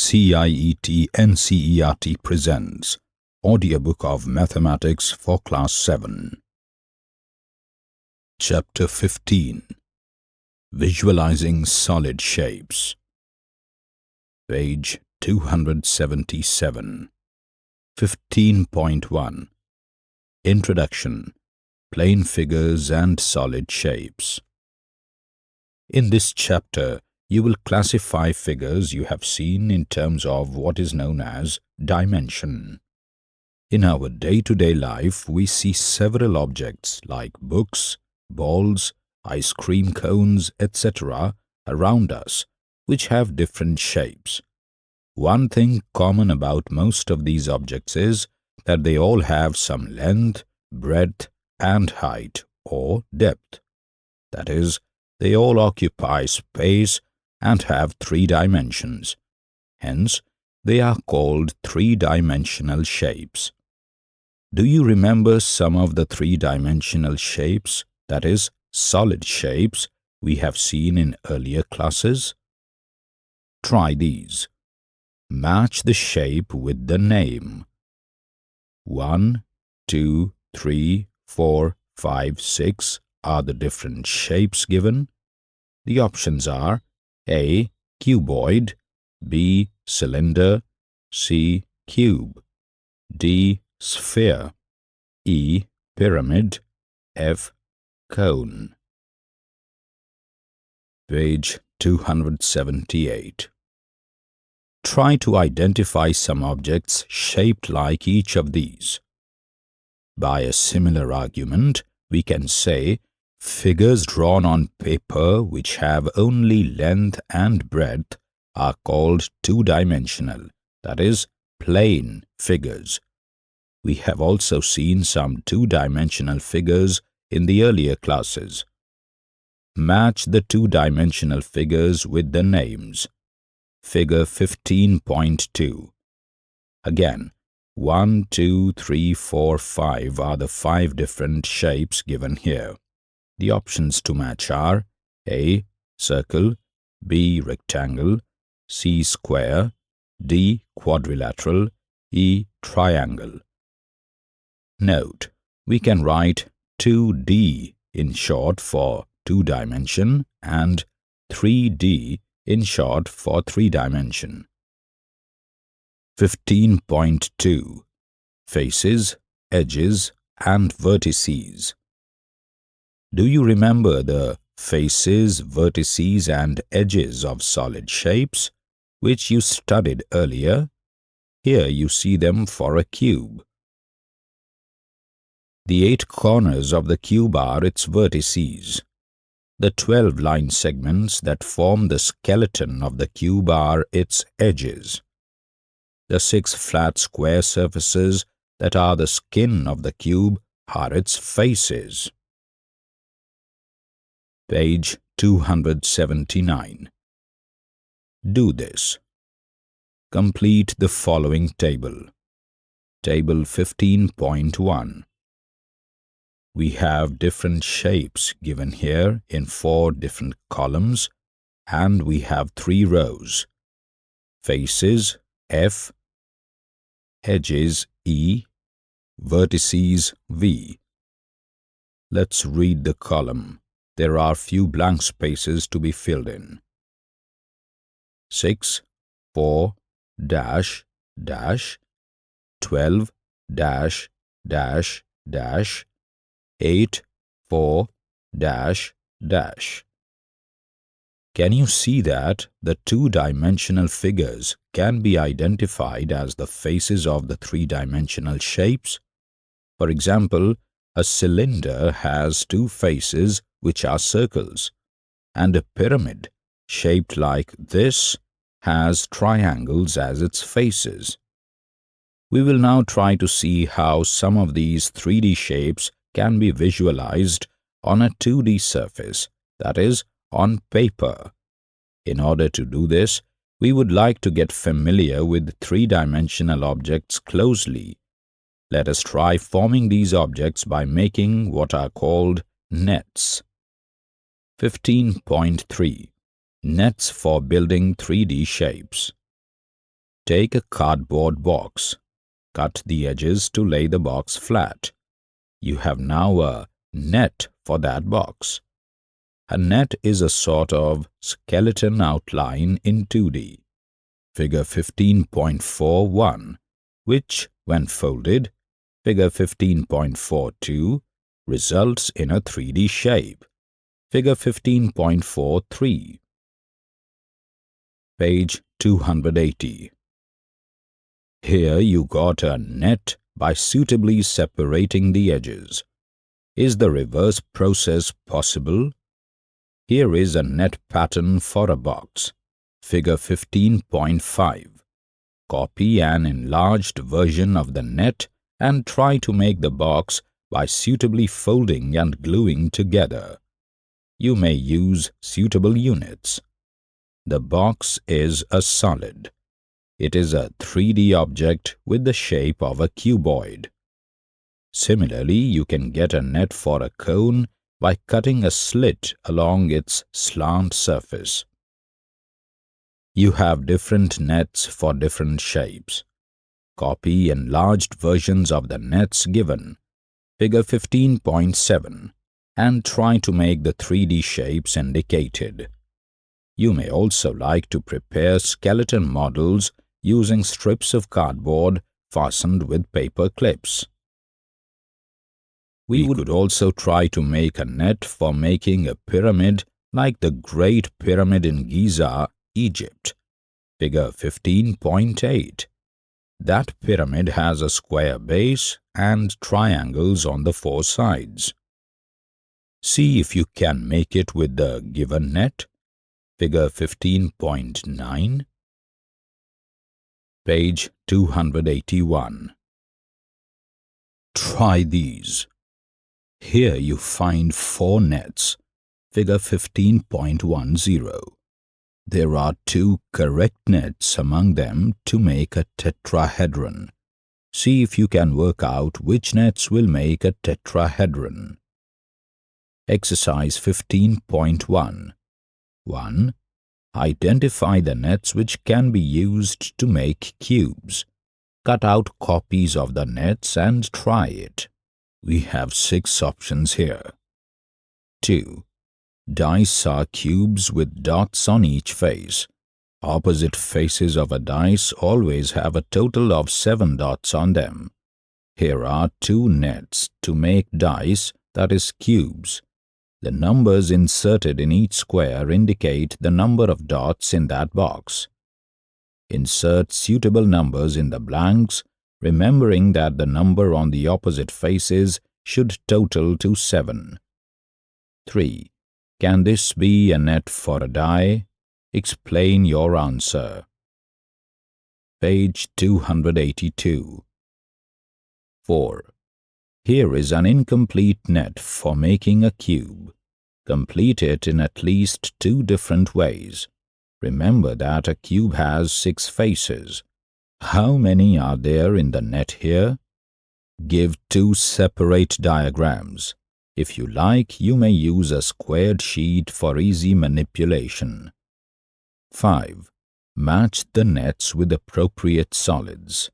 CIET NCERT presents Audiobook of Mathematics for Class 7 Chapter 15 Visualizing Solid Shapes. Page 277 15.1 Introduction. Plane Figures and Solid Shapes. In this chapter, you will classify figures you have seen in terms of what is known as dimension. In our day-to-day -day life, we see several objects like books, balls, ice cream cones, etc. around us, which have different shapes. One thing common about most of these objects is that they all have some length, breadth, and height, or depth. That is, they all occupy space and have three dimensions. Hence, they are called three-dimensional shapes. Do you remember some of the three-dimensional shapes, that is, solid shapes, we have seen in earlier classes? Try these. Match the shape with the name. 1, 2, 3, 4, 5, 6 are the different shapes given. The options are a. Cuboid B. Cylinder C. Cube D. Sphere E. Pyramid F. Cone Page 278 Try to identify some objects shaped like each of these. By a similar argument, we can say Figures drawn on paper which have only length and breadth are called two-dimensional, that is, plane figures. We have also seen some two-dimensional figures in the earlier classes. Match the two-dimensional figures with the names. Figure 15.2 Again, 1, 2, 3, 4, 5 are the five different shapes given here. The options to match are A. Circle B. Rectangle C. Square D. Quadrilateral E. Triangle Note, we can write 2D in short for two-dimension and 3D in short for three-dimension. 15.2 Faces, Edges and Vertices do you remember the faces, vertices and edges of solid shapes, which you studied earlier? Here you see them for a cube. The eight corners of the cube are its vertices. The twelve line segments that form the skeleton of the cube are its edges. The six flat square surfaces that are the skin of the cube are its faces page 279. Do this. Complete the following table. Table 15.1. We have different shapes given here in four different columns and we have three rows. Faces F, edges E, vertices V. Let's read the column there are few blank spaces to be filled in. 6, 4, dash, dash, 12, dash, dash, dash, 8, 4, dash, dash. Can you see that the two-dimensional figures can be identified as the faces of the three-dimensional shapes? For example, a cylinder has two faces which are circles, and a pyramid, shaped like this, has triangles as its faces. We will now try to see how some of these 3D shapes can be visualized on a 2D surface, that is, on paper. In order to do this, we would like to get familiar with three-dimensional objects closely. Let us try forming these objects by making what are called nets. 15.3 Nets for building 3D shapes Take a cardboard box. Cut the edges to lay the box flat. You have now a net for that box. A net is a sort of skeleton outline in 2D. Figure 15.41, which, when folded, figure 15.42, results in a 3D shape. Figure 15.43. Page 280. Here you got a net by suitably separating the edges. Is the reverse process possible? Here is a net pattern for a box. Figure 15.5. Copy an enlarged version of the net and try to make the box by suitably folding and gluing together. You may use suitable units. The box is a solid. It is a 3D object with the shape of a cuboid. Similarly, you can get a net for a cone by cutting a slit along its slant surface. You have different nets for different shapes. Copy enlarged versions of the nets given, figure 15.7, and try to make the 3D shapes indicated. You may also like to prepare skeleton models using strips of cardboard fastened with paper clips. We could also try to make a net for making a pyramid like the Great Pyramid in Giza, Egypt. Figure 15.8. That pyramid has a square base and triangles on the four sides. See if you can make it with the given net. Figure 15.9. Page 281. Try these. Here you find four nets, figure 15.10. There are two correct nets among them to make a tetrahedron. See if you can work out which nets will make a tetrahedron. Exercise 15.1 1. Identify the nets which can be used to make cubes. Cut out copies of the nets and try it. We have six options here. 2. Dice are cubes with dots on each face. Opposite faces of a dice always have a total of seven dots on them. Here are two nets to make dice, that is cubes. The numbers inserted in each square indicate the number of dots in that box. Insert suitable numbers in the blanks remembering that the number on the opposite faces should total to 7. 3. Can this be a net for a die? Explain your answer. Page 282. 4. Here is an incomplete net for making a cube. Complete it in at least two different ways. Remember that a cube has six faces. How many are there in the net here? Give two separate diagrams. If you like, you may use a squared sheet for easy manipulation. 5. Match the nets with appropriate solids.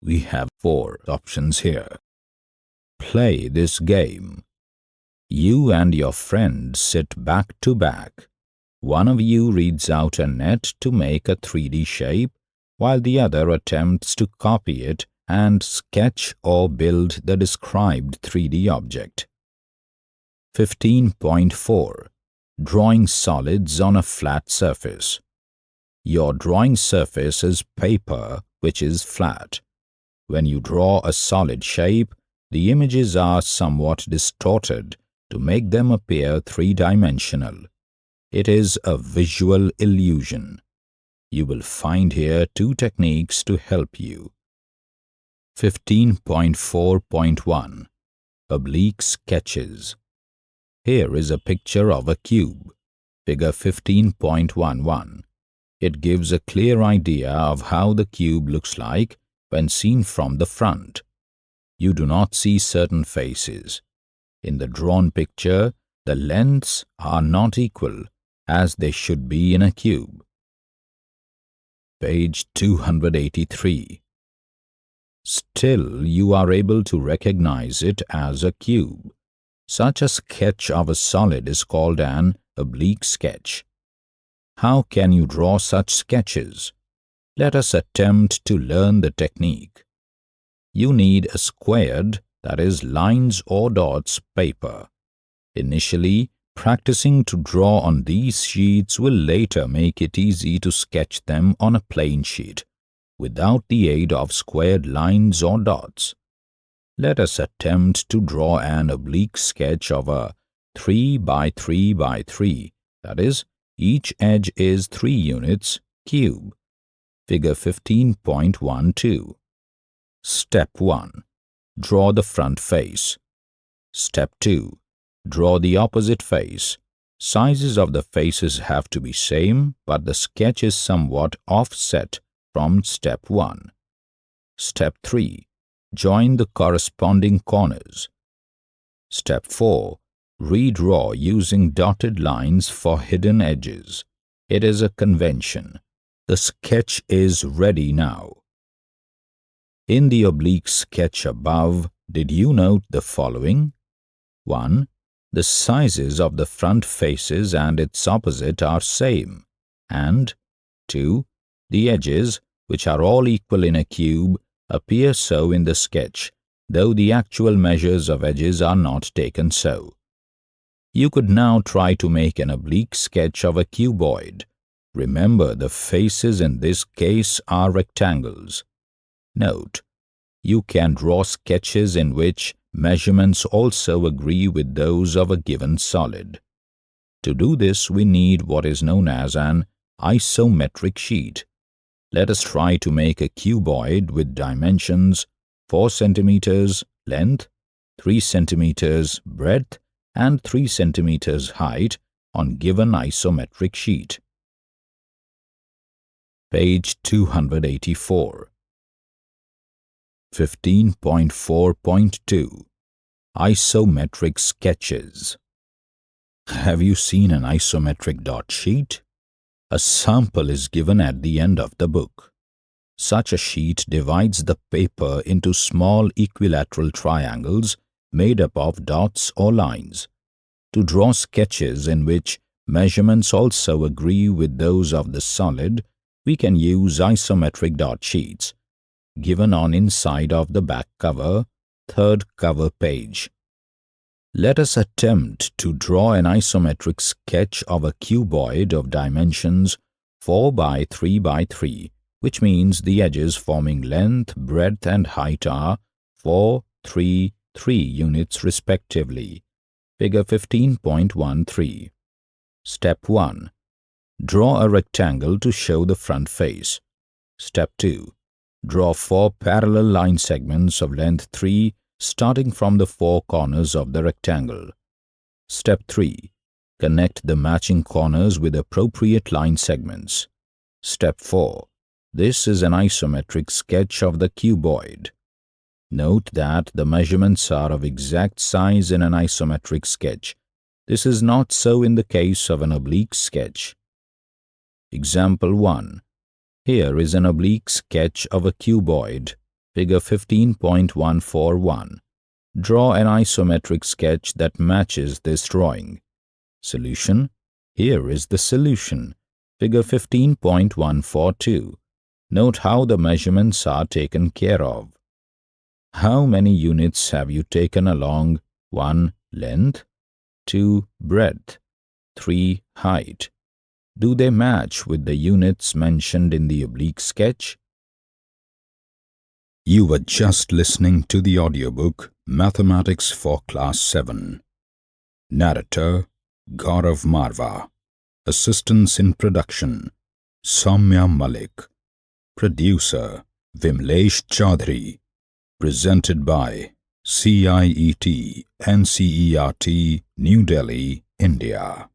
We have four options here. Play this game. You and your friend sit back to back. One of you reads out a net to make a 3D shape while the other attempts to copy it and sketch or build the described 3D object. 15.4 Drawing solids on a flat surface. Your drawing surface is paper which is flat. When you draw a solid shape, the images are somewhat distorted to make them appear three-dimensional. It is a visual illusion. You will find here two techniques to help you. 15.4.1 Oblique Sketches Here is a picture of a cube, figure 15.11. It gives a clear idea of how the cube looks like when seen from the front. You do not see certain faces. In the drawn picture, the lengths are not equal, as they should be in a cube page 283. Still, you are able to recognize it as a cube. Such a sketch of a solid is called an oblique sketch. How can you draw such sketches? Let us attempt to learn the technique. You need a squared, that is lines or dots, paper. Initially, practicing to draw on these sheets will later make it easy to sketch them on a plain sheet without the aid of squared lines or dots. Let us attempt to draw an oblique sketch of a 3 by 3 by 3, that is, each edge is 3 units, cube. Figure 15.12. Step 1. Draw the front face. Step 2. Draw the opposite face. Sizes of the faces have to be same, but the sketch is somewhat offset from step 1. Step 3. Join the corresponding corners. Step 4. Redraw using dotted lines for hidden edges. It is a convention. The sketch is ready now. In the oblique sketch above, did you note the following? 1. The sizes of the front faces and its opposite are same. And 2. The edges, which are all equal in a cube, appear so in the sketch, though the actual measures of edges are not taken so. You could now try to make an oblique sketch of a cuboid. Remember, the faces in this case are rectangles. Note, you can draw sketches in which measurements also agree with those of a given solid. To do this, we need what is known as an isometric sheet. Let us try to make a cuboid with dimensions 4 centimeters length, 3 centimeters breadth, and 3 centimeters height on given isometric sheet. Page 284 15.4.2 Isometric Sketches Have you seen an isometric dot sheet? A sample is given at the end of the book. Such a sheet divides the paper into small equilateral triangles made up of dots or lines. To draw sketches in which measurements also agree with those of the solid, we can use isometric dot sheets, given on inside of the back cover, third cover page. Let us attempt to draw an isometric sketch of a cuboid of dimensions 4 by 3 by 3, which means the edges forming length, breadth and height are 4, 3, 3 units respectively. Figure 15.13. Step 1. Draw a rectangle to show the front face. Step 2. Draw four parallel line segments of length 3 starting from the four corners of the rectangle. Step 3. Connect the matching corners with appropriate line segments. Step 4. This is an isometric sketch of the cuboid. Note that the measurements are of exact size in an isometric sketch. This is not so in the case of an oblique sketch. Example 1. Here is an oblique sketch of a cuboid Figure 15.141. Draw an isometric sketch that matches this drawing. Solution. Here is the solution. Figure 15.142. Note how the measurements are taken care of. How many units have you taken along 1. Length 2. Breadth 3. Height Do they match with the units mentioned in the oblique sketch? You were just listening to the audiobook Mathematics for Class 7. Narrator Gaurav Marva. Assistance in production Soumya Malik. Producer Vimlesh Chaudhary. Presented by CIET NCERT New Delhi, India.